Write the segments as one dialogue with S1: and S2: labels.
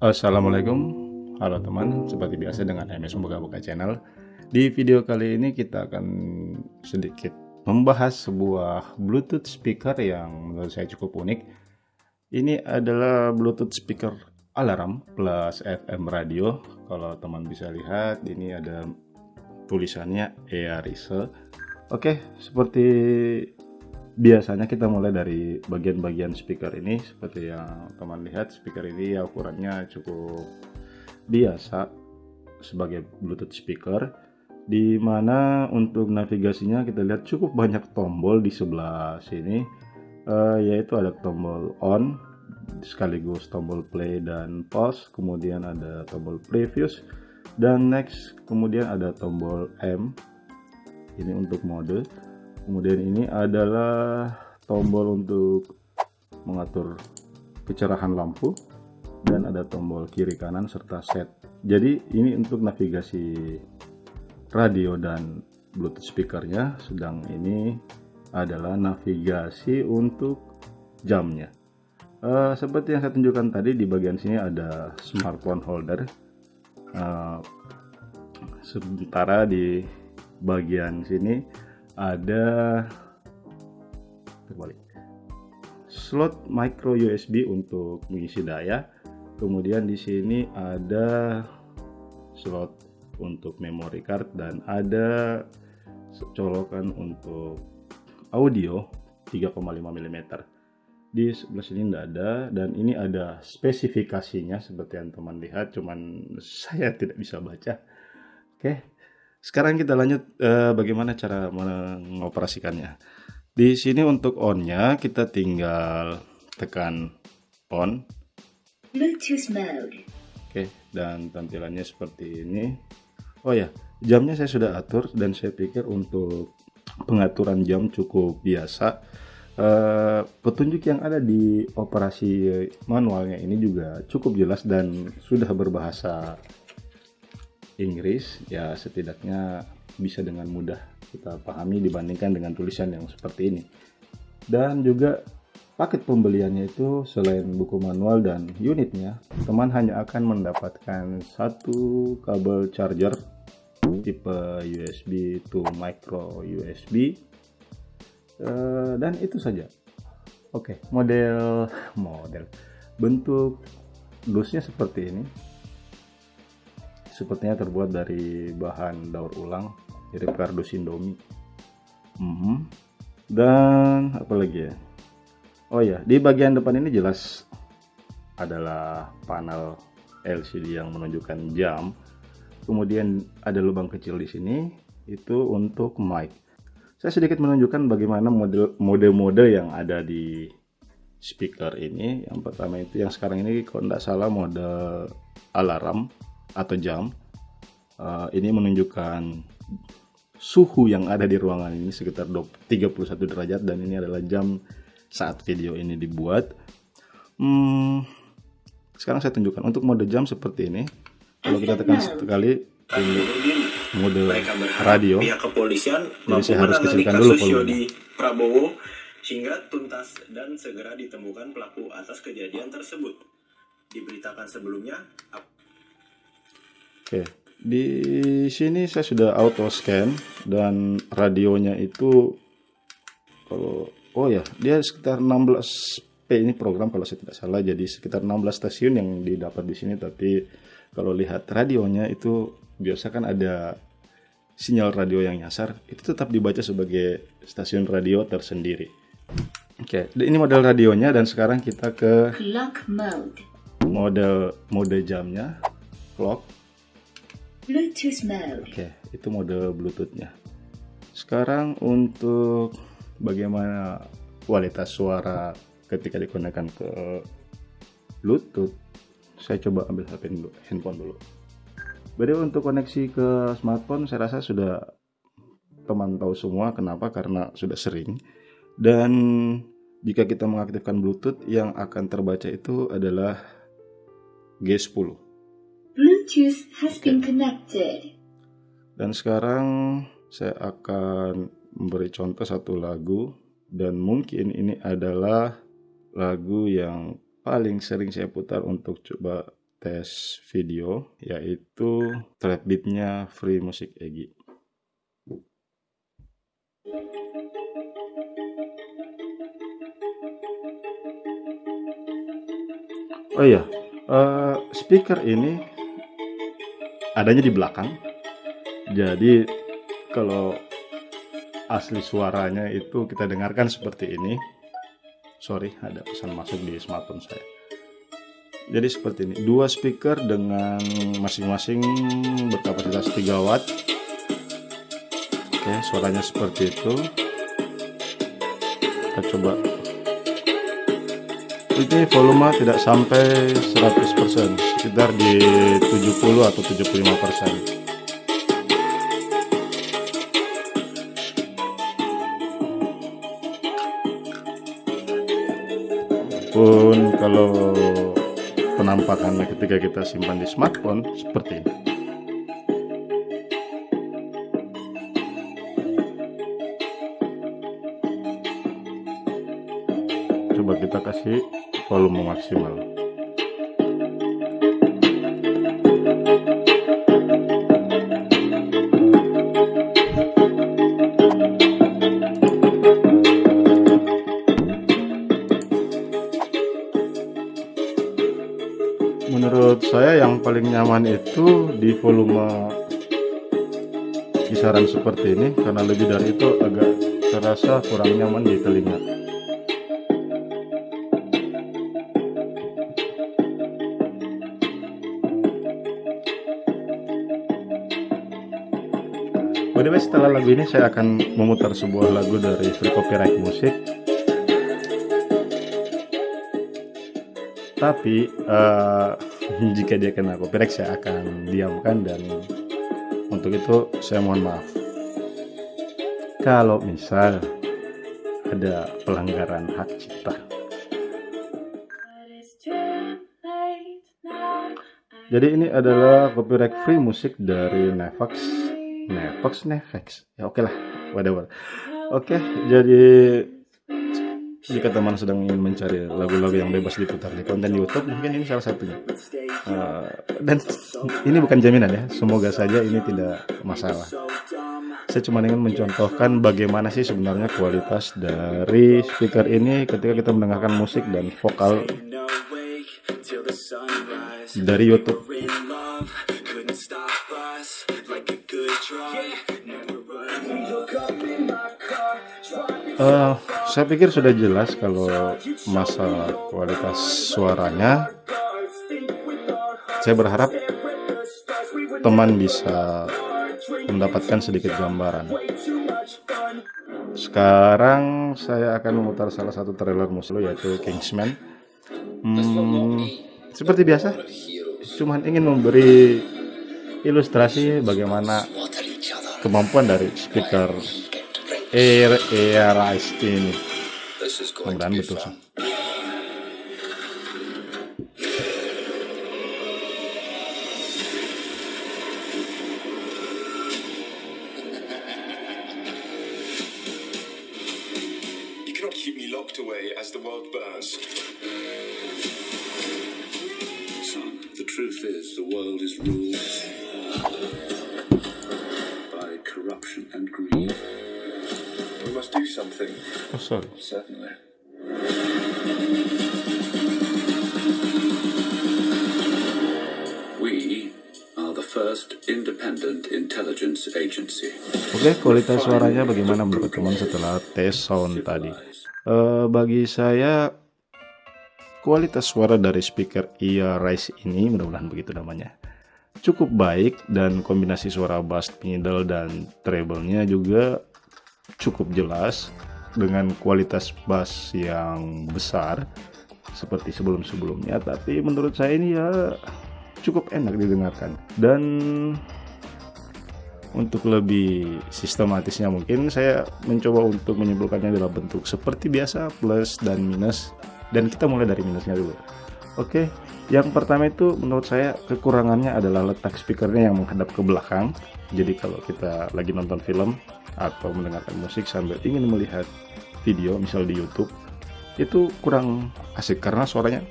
S1: Assalamualaikum, halo teman, seperti biasa dengan MS Membuka-Buka Channel. Di video kali ini kita akan sedikit membahas sebuah Bluetooth speaker yang menurut saya cukup unik. Ini adalah Bluetooth speaker alarm plus FM radio. Kalau teman bisa lihat, ini ada tulisannya Earise. Oke, seperti biasanya kita mulai dari bagian-bagian speaker ini seperti yang teman lihat speaker ini ukurannya cukup biasa sebagai bluetooth speaker di mana untuk navigasinya kita lihat cukup banyak tombol di sebelah sini. Uh, yaitu ada tombol on sekaligus tombol play dan pause kemudian ada tombol previous dan next kemudian ada tombol M. Ini untuk mode kemudian ini adalah tombol untuk mengatur kecerahan lampu dan ada tombol kiri kanan serta set. Jadi ini untuk navigasi radio dan bluetooth speakernya. Sedang ini adalah navigasi untuk jamnya. Uh, seperti yang saya tunjukkan tadi di bagian sini ada smartphone holder. Uh, sementara di bagian sini ada terbalik. Slot micro USB untuk mengisi daya. Kemudian di sini ada slot untuk memory card dan ada colokan untuk audio 3,5 mm di sebelah sini tidak ada dan ini ada spesifikasinya seperti yang teman lihat cuman saya tidak bisa baca. Oke sekarang kita lanjut eh, bagaimana cara mengoperasikannya. Di sini untuk on-nya kita tinggal tekan on. Bluetooth mode. Oke, dan tampilannya seperti ini. Oh ya, jamnya saya sudah atur dan saya pikir untuk pengaturan jam cukup biasa. Uh, petunjuk yang ada di operasi manualnya ini juga cukup jelas dan sudah berbahasa Inggris ya setidaknya bisa dengan mudah kita pahami dibandingkan dengan tulisan yang seperti ini. Dan juga paket pembeliannya itu selain buku manual dan unitnya teman hanya akan mendapatkan satu kabel charger tipe USB to micro USB uh, dan itu saja. Oke model model. Bentuk dusnya seperti ini sepertinya terbuat dari bahan daur ulang mirip kardus indomie. Mm -hmm. dan apa lagi ya? Oh ya di bagian depan ini jelas adalah panel LCD yang menunjukkan jam. Kemudian ada lubang kecil di sini itu untuk mic. Saya sedikit menunjukkan bagaimana mode-mode yang ada di speaker ini. Yang pertama itu yang sekarang ini kalau tidak salah mode alarm atau jam uh, ini menunjukkan suhu yang ada di ruangan ini sekitar 31 derajat dan ini adalah jam saat video ini dibuat. Hmm, sekarang saya tunjukkan untuk mode jam seperti ini. Kalau kita tekan sekali ini mode radio. pihak kepolisian jadi saya harus kecilkan dulu volumenya. Prabowo hingga tuntas dan segera ditemukan pelaku atas kejadian tersebut. Diberitakan sebelumnya Oke, di sini saya sudah auto scan dan radionya itu kalau oh ya, dia sekitar 16 P ini program kalau saya tidak salah jadi sekitar 16 stasiun yang didapat di sini tapi kalau lihat radionya itu biasa kan ada sinyal radio yang nyasar itu tetap dibaca sebagai stasiun radio tersendiri. Oke, ini model radionya dan sekarang kita ke clock mode. Model mode jamnya clock Bluetooth mode. Oke, itu mode Bluetoothnya. Sekarang untuk bagaimana kualitas suara ketika digunakan ke Bluetooth, saya coba ambil HP dulu, handphone dulu. Jadi untuk koneksi ke smartphone, saya rasa sudah teman tahu semua. Kenapa? Karena sudah sering. Dan jika kita mengaktifkan Bluetooth, yang akan terbaca itu adalah G10. Bluetooth has been connected. Dan sekarang saya akan memberi contoh satu lagu dan mungkin ini adalah lagu yang paling sering saya putar untuk coba tes video yaitu trap beatnya Free Music Egi. Oh iya, uh, speaker ini adanya di belakang. Jadi kalau asli suaranya itu kita dengarkan seperti ini. Sorry, ada pesan masuk di smartphone saya. Jadi seperti ini, dua speaker dengan masing-masing berkapasitas 3 watt. Oke, suaranya seperti itu. Kita coba ini volume tidak sampai 100% sekitar di 70 atau 75% pun kalau penampakannya ketika kita simpan di smartphone seperti ini. Coba kita kasih volume maksimal menurut saya yang paling nyaman itu di volume kisaran seperti ini karena lebih dari itu agak terasa kurang nyaman di telinga By the setelah lagu ini saya akan memutar sebuah lagu dari Free Copyright Music. Tapi uh, jika dia kena copyright saya akan diamkan dan untuk itu saya mohon maaf. Kalau misal ada pelanggaran hak cipta. Jadi ini adalah copyright free musik dari Nevax Nevex Nevex ya oke okay lah. Whatever. Oke okay, jadi jika teman sedang ingin mencari lagu-lagu yang bebas diputar di konten YouTube mungkin ini salah satunya. Uh, dan ini bukan jaminan ya. Semoga saja ini tidak masalah. Saya cuma ingin mencontohkan bagaimana sih sebenarnya kualitas dari speaker ini ketika kita mendengarkan musik dan vokal dari YouTube Uh, saya pikir sudah jelas kalau masalah kualitas suaranya. Saya berharap teman bisa mendapatkan sedikit gambaran. Sekarang saya akan memutar salah satu trailer musik yaitu Kingsman. Hmm, seperti biasa, cuman ingin memberi ilustrasi bagaimana kemampuan dari speaker Air Air Ice ini. Mudah-mudahan betul sih. Something. Oh, sorry. Certainly. We are the first independent intelligence agency. Oke, okay, kualitas suaranya bagaimana menurut teman setelah tes sound tadi? Uh, bagi saya kualitas suara dari speaker Ear Rise ini mudah-mudahan begitu namanya cukup baik dan kombinasi suara bass, middle, dan treble-nya juga cukup jelas dengan kualitas bass yang besar seperti sebelum-sebelumnya tapi menurut saya ini ya cukup enak didengarkan. Dan untuk lebih sistematisnya mungkin saya mencoba untuk menyimpulkannya dalam bentuk seperti biasa plus dan minus. Dan kita mulai dari minusnya dulu oke yang pertama itu menurut saya kekurangannya adalah letak speakernya yang menghadap ke belakang. Jadi kalau kita lagi nonton film atau mendengarkan musik sambil ingin melihat video misal di YouTube itu kurang asik karena suaranya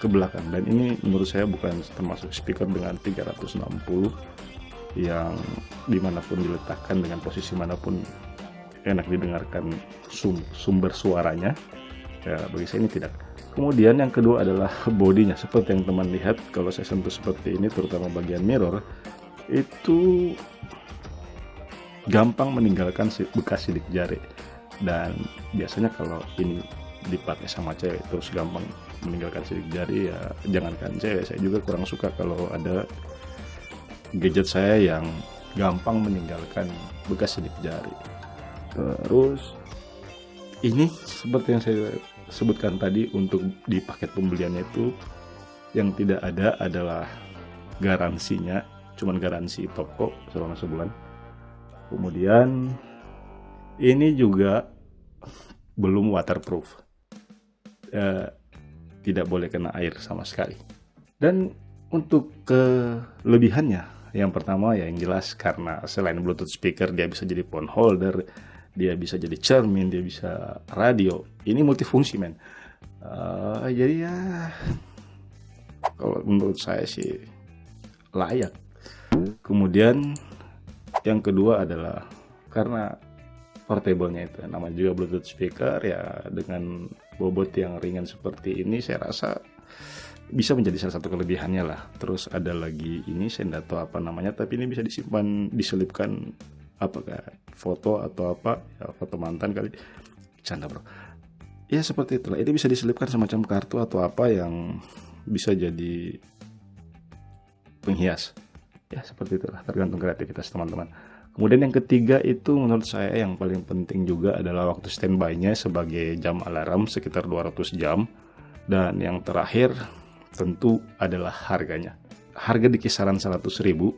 S1: ke belakang. Dan ini menurut saya bukan termasuk speaker dengan 360 yang di mana pun diletakkan dengan posisi mana pun enak didengarkan sum sumber suaranya. Ya bagi saya ini tidak kemudian yang kedua adalah bodinya. Seperti yang teman lihat kalau saya sentuh seperti ini terutama bagian mirror itu gampang meninggalkan bekas sidik jari. Dan biasanya kalau ini dipakai sama cewek terus gampang meninggalkan sidik jari ya jangankan cewek saya juga kurang suka kalau ada gadget saya yang gampang meninggalkan bekas sidik jari. Terus ini seperti yang saya sebutkan tadi untuk di paket pembeliannya itu yang tidak ada adalah garansinya cuman garansi toko selama sebulan kemudian ini juga belum waterproof eh, tidak boleh kena air sama sekali. Dan untuk kelebihannya, yang pertama ya yang jelas karena selain Bluetooth speaker dia bisa jadi phone holder, dia bisa jadi cermin, dia bisa radio. Ini multifungsi men. Uh, jadi ya kalau menurut saya sih layak. Kemudian yang kedua adalah karena portable-nya itu namanya juga Bluetooth speaker ya dengan bobot yang ringan seperti ini saya rasa bisa menjadi salah satu kelebihannya lah terus ada lagi ini saya tahu apa namanya tapi ini bisa disimpan diselipkan apakah foto atau apa ya, foto mantan kali canda bro ya seperti itulah ini bisa diselipkan semacam kartu atau apa yang bisa jadi penghias ya seperti itulah tergantung kreativitas teman-teman Kemudian yang ketiga itu menurut saya yang paling penting juga adalah waktu standby-nya sebagai jam alarm sekitar 200 jam. Dan yang terakhir tentu adalah harganya. Harga di kisaran 100 ribu.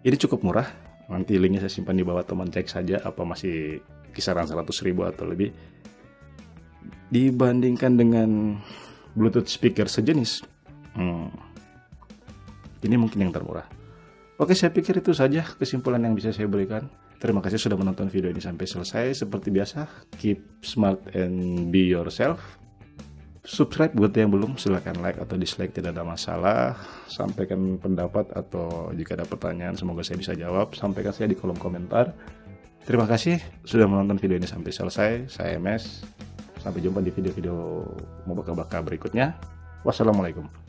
S1: Ini cukup murah. Nanti linknya saya simpan di bawah teman cek saja apa masih kisaran 100 ribu atau lebih. Dibandingkan dengan Bluetooth speaker sejenis. Hmm, ini mungkin yang termurah. Oke, saya pikir itu saja kesimpulan yang bisa saya berikan. Terima kasih sudah menonton video ini sampai selesai. Seperti biasa, keep smart and be yourself. Subscribe buat yang belum, silahkan like atau dislike, tidak ada masalah. Sampaikan pendapat atau jika ada pertanyaan, semoga saya bisa jawab. Sampaikan saya di kolom komentar. Terima kasih sudah menonton video ini sampai selesai. Saya MS. Sampai jumpa di video-video mau bakal berikutnya. Wassalamualaikum.